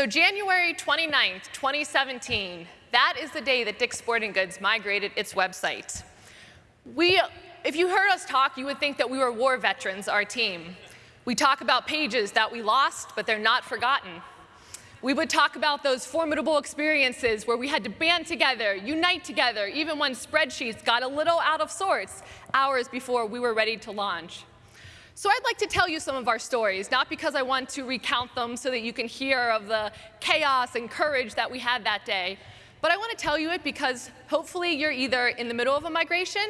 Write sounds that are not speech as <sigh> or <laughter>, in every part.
So January 29th, 2017, that is the day that Dick's Sporting Goods migrated its website. We, if you heard us talk, you would think that we were war veterans, our team. We talk about pages that we lost, but they're not forgotten. We would talk about those formidable experiences where we had to band together, unite together, even when spreadsheets got a little out of sorts hours before we were ready to launch. So I'd like to tell you some of our stories, not because I want to recount them so that you can hear of the chaos and courage that we had that day, but I want to tell you it because hopefully you're either in the middle of a migration,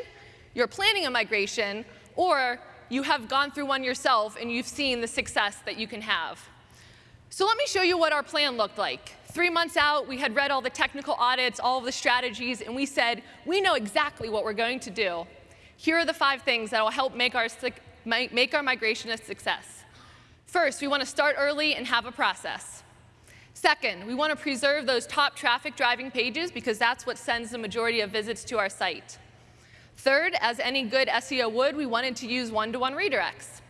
you're planning a migration, or you have gone through one yourself and you've seen the success that you can have. So let me show you what our plan looked like. Three months out, we had read all the technical audits, all of the strategies, and we said, we know exactly what we're going to do. Here are the five things that will help make our make our migration a success. First, we want to start early and have a process. Second, we want to preserve those top traffic driving pages because that's what sends the majority of visits to our site. Third, as any good SEO would, we wanted to use one-to-one -one redirects.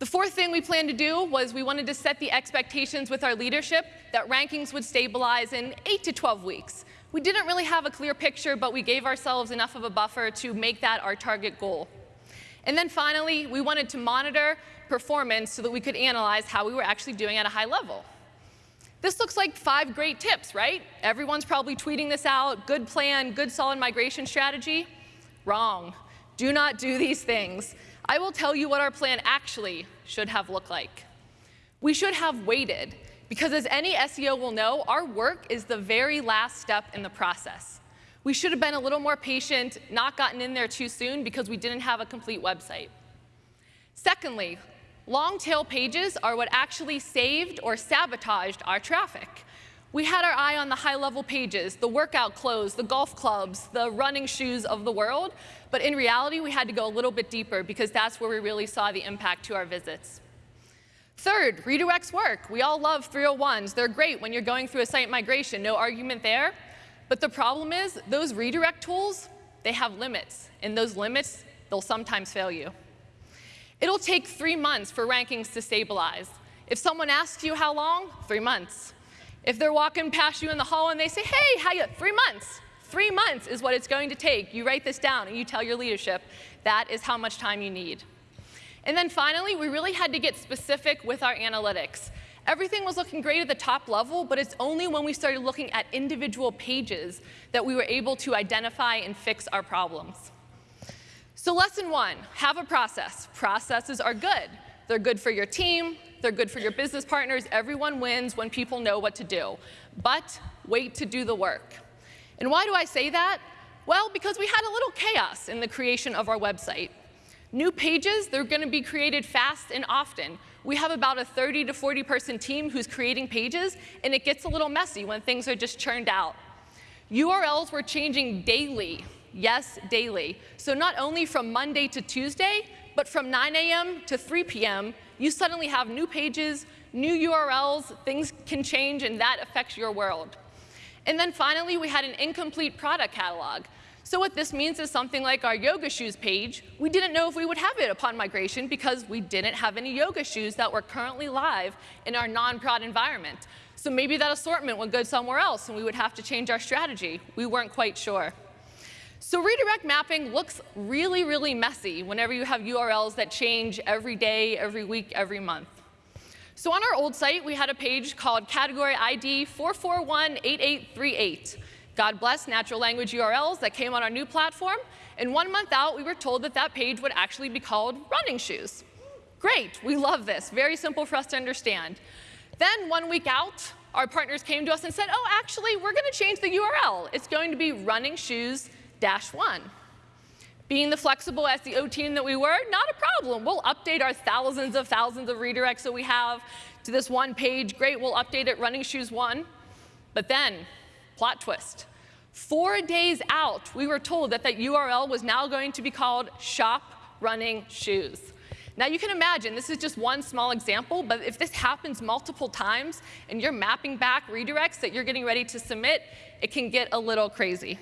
The fourth thing we planned to do was we wanted to set the expectations with our leadership that rankings would stabilize in 8 to 12 weeks. We didn't really have a clear picture, but we gave ourselves enough of a buffer to make that our target goal. And then finally, we wanted to monitor performance so that we could analyze how we were actually doing at a high level. This looks like five great tips, right? Everyone's probably tweeting this out, good plan, good solid migration strategy. Wrong. Do not do these things. I will tell you what our plan actually should have looked like. We should have waited, because as any SEO will know, our work is the very last step in the process. We should have been a little more patient, not gotten in there too soon because we didn't have a complete website. Secondly, long tail pages are what actually saved or sabotaged our traffic. We had our eye on the high level pages, the workout clothes, the golf clubs, the running shoes of the world, but in reality, we had to go a little bit deeper because that's where we really saw the impact to our visits. Third, redirects work. We all love 301s. They're great when you're going through a site migration, no argument there. But the problem is, those redirect tools, they have limits. And those limits, they'll sometimes fail you. It'll take three months for rankings to stabilize. If someone asks you how long, three months. If they're walking past you in the hall and they say, hey, how you, three months. Three months is what it's going to take. You write this down and you tell your leadership, that is how much time you need. And then finally, we really had to get specific with our analytics. Everything was looking great at the top level, but it's only when we started looking at individual pages that we were able to identify and fix our problems. So lesson one, have a process. Processes are good. They're good for your team, they're good for your business partners. Everyone wins when people know what to do. But wait to do the work. And why do I say that? Well, because we had a little chaos in the creation of our website. New pages, they're going to be created fast and often. We have about a 30 to 40 person team who's creating pages, and it gets a little messy when things are just churned out. URLs were changing daily. Yes, daily. So not only from Monday to Tuesday, but from 9 a.m. to 3 p.m., you suddenly have new pages, new URLs, things can change, and that affects your world. And then finally, we had an incomplete product catalog. So what this means is something like our yoga shoes page, we didn't know if we would have it upon migration because we didn't have any yoga shoes that were currently live in our non-prod environment. So maybe that assortment would go somewhere else and we would have to change our strategy. We weren't quite sure. So redirect mapping looks really, really messy whenever you have URLs that change every day, every week, every month. So on our old site, we had a page called category ID 4418838. God bless natural language URLs that came on our new platform. And one month out, we were told that that page would actually be called running shoes. Great, we love this. Very simple for us to understand. Then one week out, our partners came to us and said, oh, actually, we're going to change the URL. It's going to be running shoes dash one. Being the flexible SEO team that we were, not a problem. We'll update our thousands of thousands of redirects that we have to this one page. Great, we'll update it running shoes one. But then Plot twist. Four days out, we were told that that URL was now going to be called Shop Running Shoes. Now you can imagine, this is just one small example, but if this happens multiple times and you're mapping back redirects that you're getting ready to submit, it can get a little crazy.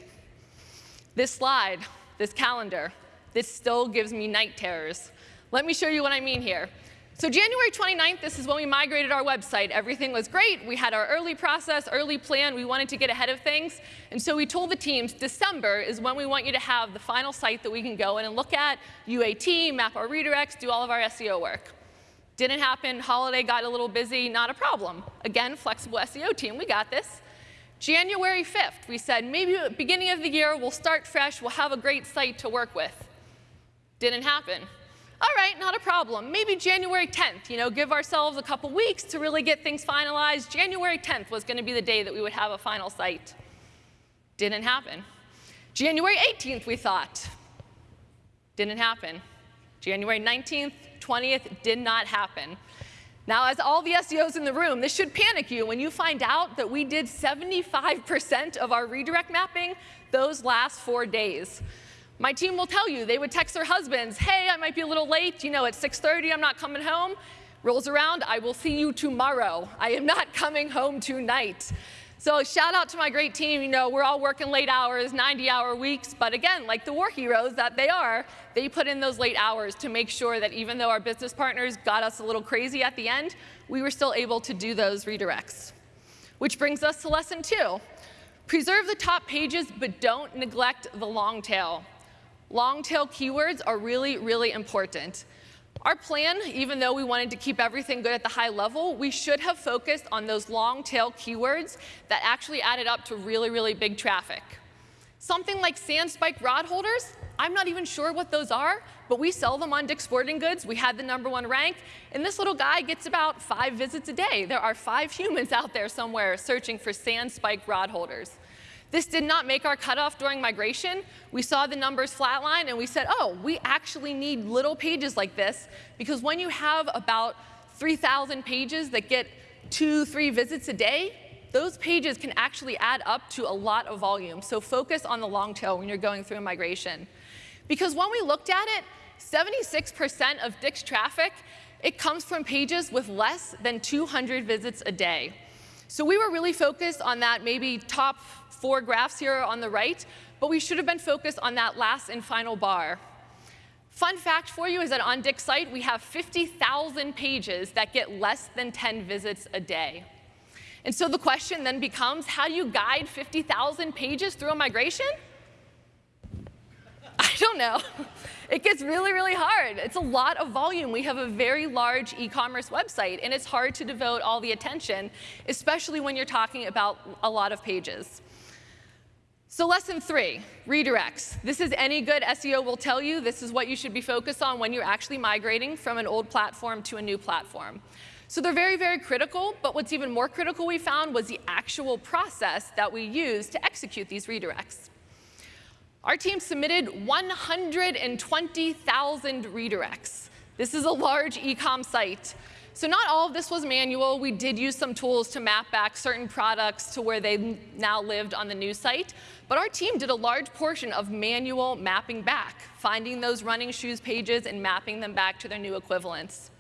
This slide, this calendar, this still gives me night terrors. Let me show you what I mean here. So January 29th, this is when we migrated our website. Everything was great. We had our early process, early plan. We wanted to get ahead of things. And so we told the teams, December is when we want you to have the final site that we can go in and look at, UAT, map our redirects, do all of our SEO work. Didn't happen. Holiday got a little busy. Not a problem. Again, flexible SEO team. We got this. January 5th, we said, maybe beginning of the year, we'll start fresh. We'll have a great site to work with. Didn't happen all right, not a problem. Maybe January 10th, you know, give ourselves a couple weeks to really get things finalized. January 10th was going to be the day that we would have a final site. Didn't happen. January 18th, we thought. Didn't happen. January 19th, 20th, did not happen. Now, as all the SEOs in the room, this should panic you when you find out that we did 75% of our redirect mapping those last four days. My team will tell you, they would text their husbands, hey, I might be a little late, you know, at 6.30 I'm not coming home. Rolls around, I will see you tomorrow. I am not <laughs> coming home tonight. So shout out to my great team. You know, we're all working late hours, 90 hour weeks, but again, like the war heroes that they are, they put in those late hours to make sure that even though our business partners got us a little crazy at the end, we were still able to do those redirects. Which brings us to lesson two. Preserve the top pages, but don't neglect the long tail. Long tail keywords are really, really important. Our plan, even though we wanted to keep everything good at the high level, we should have focused on those long tail keywords that actually added up to really, really big traffic. Something like sand spike rod holders, I'm not even sure what those are, but we sell them on Dick's Sporting Goods. We had the number one rank, and this little guy gets about five visits a day. There are five <laughs> humans out there somewhere searching for sand spike rod holders. This did not make our cutoff during migration. We saw the numbers flatline and we said, oh, we actually need little pages like this because when you have about 3,000 pages that get two, three visits a day, those pages can actually add up to a lot of volume. So focus on the long tail when you're going through a migration. Because when we looked at it, 76% of Dick's traffic, it comes from pages with less than 200 visits a day. So we were really focused on that maybe top four graphs here on the right, but we should have been focused on that last and final bar. Fun fact for you is that on Dick's site, we have 50,000 pages that get less than 10 visits a day. And so the question then becomes, how do you guide 50,000 pages through a migration? <laughs> I don't know. It gets really, really hard. It's a lot of volume. We have a very large e-commerce website, and it's hard to devote all the attention, especially when you're talking about a lot of pages. So lesson three, redirects. This is any good SEO will tell you. This is what you should be focused on when you're actually migrating from an old platform to a new platform. So they're very, very critical, but what's even more critical we found was the actual process that we use to execute these redirects. Our team submitted 120,000 redirects. This is a large e-com site. So not all of this was manual. We did use some tools to map back certain products to where they now lived on the new site. But our team did a large portion of manual mapping back, finding those running shoes pages and mapping them back to their new equivalents.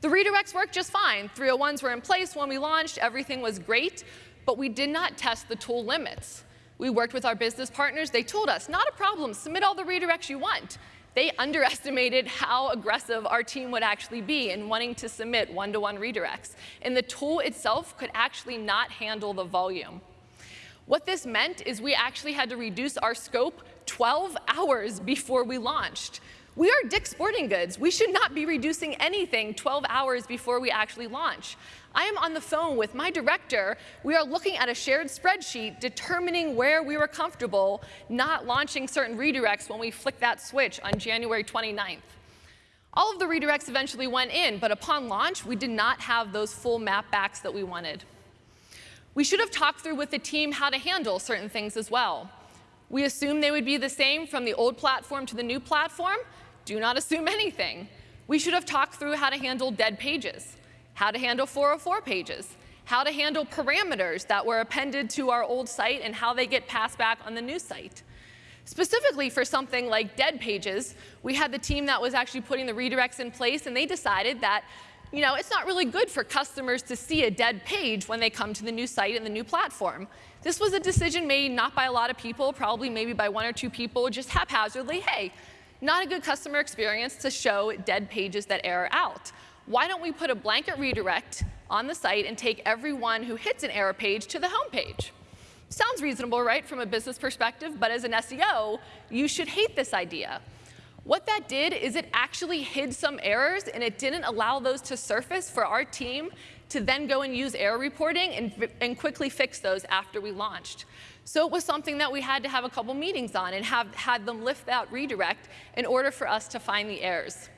The redirects worked just fine. 301s were in place when we launched. Everything was great. But we did not test the tool limits. We worked with our business partners. They told us, not a problem. Submit all the redirects you want they underestimated how aggressive our team would actually be in wanting to submit one-to-one -one redirects. And the tool itself could actually not handle the volume. What this meant is we actually had to reduce our scope 12 hours before we launched. We are Dick's Sporting Goods. We should not be reducing anything 12 hours before we actually launch. I am on the phone with my director. We are looking at a shared spreadsheet, determining where we were comfortable not launching certain redirects when we flick that switch on January 29th. All of the redirects eventually went in, but upon launch, we did not have those full map backs that we wanted. We should have talked through with the team how to handle certain things as well. We assumed they would be the same from the old platform to the new platform, do not assume anything. We should have talked through how to handle dead pages, how to handle 404 pages, how to handle parameters that were appended to our old site and how they get passed back on the new site. Specifically for something like dead pages, we had the team that was actually putting the redirects in place and they decided that you know, it's not really good for customers to see a dead page when they come to the new site and the new platform. This was a decision made not by a lot of people, probably maybe by one or two people, just haphazardly, hey, not a good customer experience to show dead pages that error out. why don't we put a blanket redirect on the site and take everyone who hits an error page to the home page? Sounds reasonable, right, from a business perspective, but as an SEO, you should hate this idea. What that did is it actually hid some errors and it didn't allow those to surface for our team to then go and use error reporting and, and quickly fix those after we launched. So it was something that we had to have a couple meetings on and have had them lift that redirect in order for us to find the errors.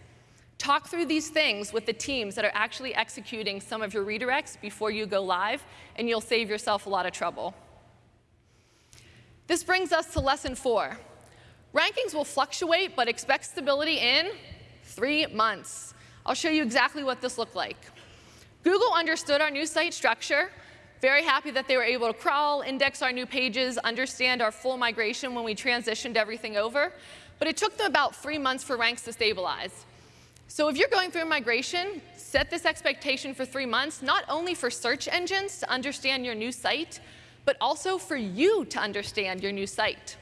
Talk through these things with the teams that are actually executing some of your redirects before you go live, and you'll save yourself a lot of trouble. This brings us to lesson four. Rankings will fluctuate, but expect stability in three months. I'll show you exactly what this looked like. Google understood our new site structure, very happy that they were able to crawl, index our new pages, understand our full migration when we transitioned everything over, but it took them about three months for ranks to stabilize. So if you're going through a migration, set this expectation for three months, not only for search engines to understand your new site, but also for you to understand your new site.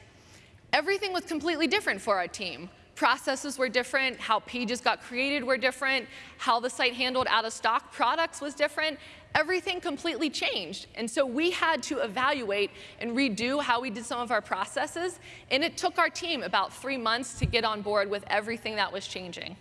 Everything was completely different for our team. Processes were different, how pages got created were different, how the site handled out-of-stock products was different. Everything completely changed. And so we had to evaluate and redo how we did some of our processes, and it took our team about three months to get on board with everything that was changing.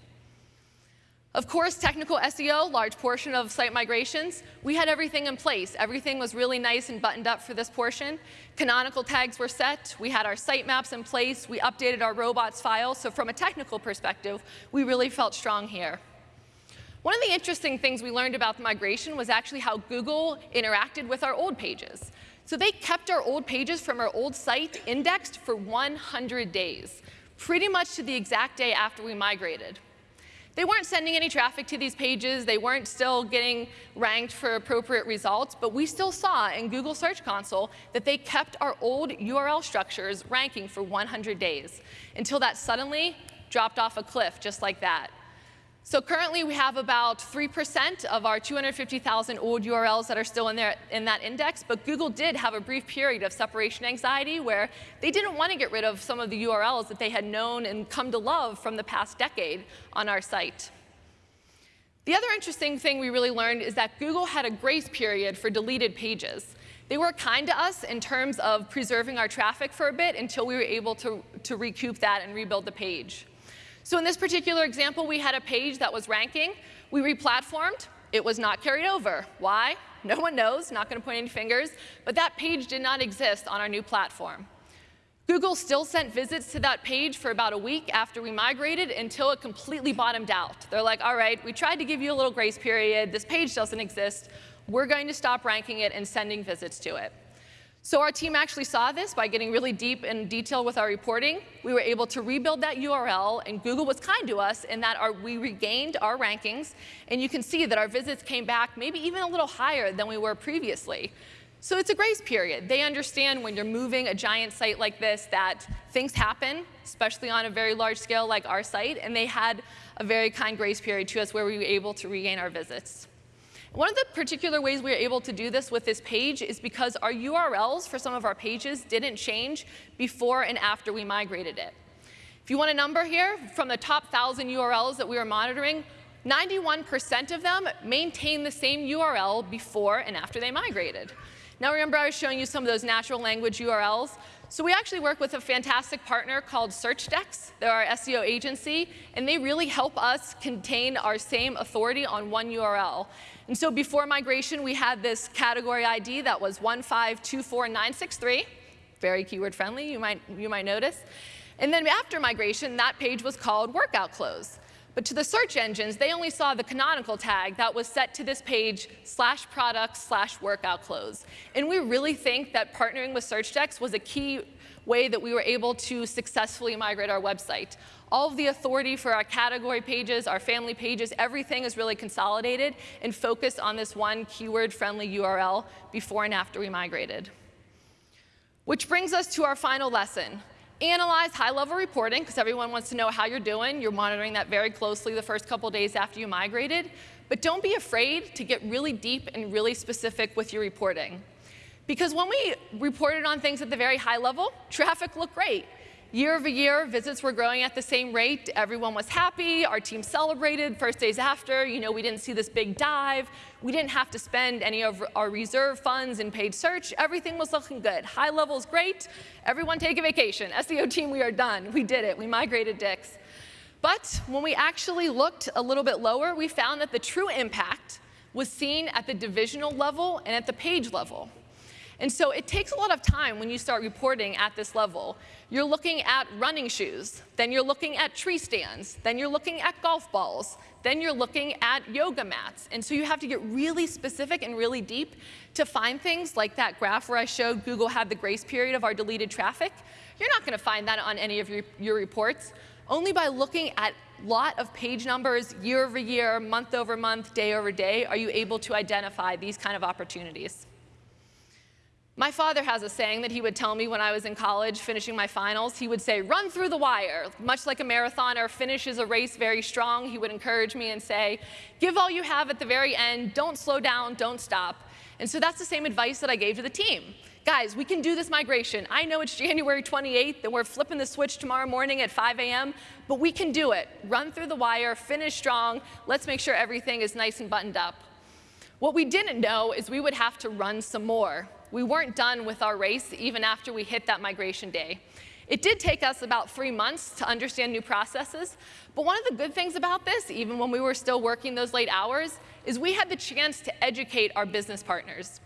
Of course, technical SEO, large portion of site migrations, we had everything in place. Everything was really nice and buttoned up for this portion. Canonical tags were set. We had our sitemaps in place. We updated our robots file. So from a technical perspective, we really felt strong here. One of the interesting things we learned about the migration was actually how Google interacted with our old pages. So they kept our old pages from our old site indexed for 100 days, pretty much to the exact day after we migrated. They weren't sending any traffic to these pages. They weren't still getting ranked for appropriate results, but we still saw in Google Search Console that they kept our old URL structures ranking for 100 days until that suddenly dropped off a cliff just like that. So currently we have about 3% of our 250,000 old URLs that are still in there in that index, but Google did have a brief period of separation anxiety where they didn't want to get rid of some of the URLs that they had known and come to love from the past decade on our site. The other interesting thing we really learned is that Google had a grace period for deleted pages. They were kind to us in terms of preserving our traffic for a bit until we were able to, to recoup that and rebuild the page. So in this particular example, we had a page that was ranking. We replatformed. It was not carried over. Why? No one knows, not going to point any fingers, but that page did not exist on our new platform. Google still sent visits to that page for about a week after we migrated until it completely bottomed out. They're like, all right, we tried to give you a little grace period. This page doesn't exist. We're going to stop ranking it and sending visits to it. So our team actually saw this by getting really deep in detail with our reporting. We were able to rebuild that URL, and Google was kind to us in that our, we regained our rankings, and you can see that our visits came back maybe even a little higher than we were previously. So it's a grace period. They understand when you're moving a giant site like this that things happen, especially on a very large scale like our site, and they had a very kind grace period to us where we were able to regain our visits. One of the particular ways we were able to do this with this page is because our URLs for some of our pages didn't change before and after we migrated it. If you want a number here, from the top 1,000 URLs that we were monitoring, 91% of them maintain the same URL before and after they migrated. Now remember I was showing you some of those natural language URLs. So we actually work with a fantastic partner called SearchDex. They're our SEO agency, and they really help us contain our same authority on one URL. And so before migration, we had this category ID that was 1524963, very keyword friendly, you might, you might notice. And then after migration, that page was called workout clothes. But to the search engines, they only saw the canonical tag that was set to this page slash products slash workout clothes. And we really think that partnering with SearchDex was a key way that we were able to successfully migrate our website. All of the authority for our category pages, our family pages, everything is really consolidated and focused on this one keyword-friendly URL before and after we migrated. Which brings us to our final lesson. Analyze high-level reporting, because everyone wants to know how you're doing. You're monitoring that very closely the first couple days after you migrated. But don't be afraid to get really deep and really specific with your reporting. Because when we reported on things at the very high level, traffic looked great. Year over year, visits were growing at the same rate. Everyone was happy. Our team celebrated. First days after, you know, we didn't see this big dive. We didn't have to spend any of our reserve funds in paid search. Everything was looking good. High levels, great. Everyone take a vacation. SEO team, we are done. We did it. We migrated Dick's. But when we actually looked a little bit lower, we found that the true impact was seen at the divisional level and at the page level. And so it takes a lot of time when you start reporting at this level. You're looking at running shoes, then you're looking at tree stands, then you're looking at golf balls, then you're looking at yoga mats. And so you have to get really specific and really deep to find things like that graph where I showed Google had the grace period of our deleted traffic. You're not going to find that on any of your, your reports. Only by looking at a lot of page numbers year over year, month over month, day over day, are you able to identify these kind of opportunities. My father has a saying that he would tell me when I was in college finishing my finals. He would say, run through the wire. Much like a marathoner finishes a race very strong, he would encourage me and say, give all you have at the very end, don't slow down, don't stop. And so that's the same advice that I gave to the team. Guys, we can do this migration. I know it's January 28th and we're flipping the switch tomorrow morning at 5 a.m., but we can do it. Run through the wire, finish strong. Let's make sure everything is nice and buttoned up. What we didn't know is we would have to run some more we weren't done with our race even after we hit that migration day. It did take us about three months to understand new processes, but one of the good things about this, even when we were still working those late hours, is we had the chance to educate our business partners.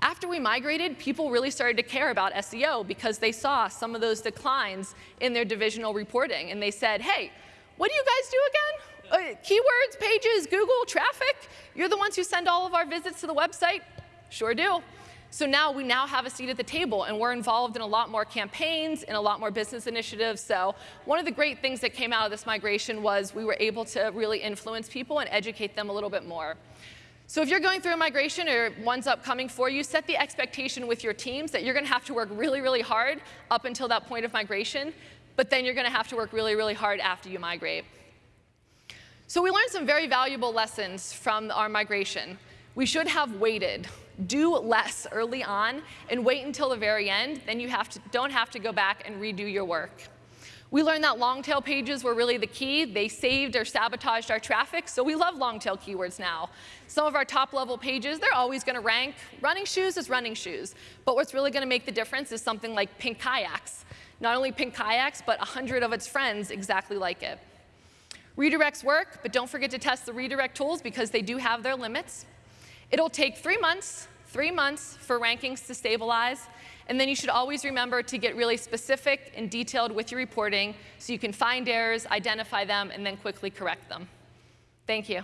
After we migrated, people really started to care about SEO because they saw some of those declines in their divisional reporting, and they said, hey, what do you guys do again? Uh, keywords, pages, Google, traffic? You're the ones who send all of our visits to the website? Sure do. So now we now have a seat at the table and we're involved in a lot more campaigns and a lot more business initiatives. So one of the great things that came out of this migration was we were able to really influence people and educate them a little bit more. So if you're going through a migration or one's upcoming for you, set the expectation with your teams that you're going to have to work really, really hard up until that point of migration, but then you're going to have to work really, really hard after you migrate. So we learned some very valuable lessons from our migration. We should have waited do less early on and wait until the very end, then you have to, don't have to go back and redo your work. We learned that long tail pages were really the key. They saved or sabotaged our traffic, so we love long tail keywords now. Some of our top level pages, they're always gonna rank. Running shoes is running shoes. But what's really gonna make the difference is something like pink kayaks. Not only pink kayaks, but 100 of its friends exactly like it. Redirects work, but don't forget to test the redirect tools because they do have their limits. It'll take three months, three months for rankings to stabilize, and then you should always remember to get really specific and detailed with your reporting so you can find errors, identify them, and then quickly correct them. Thank you.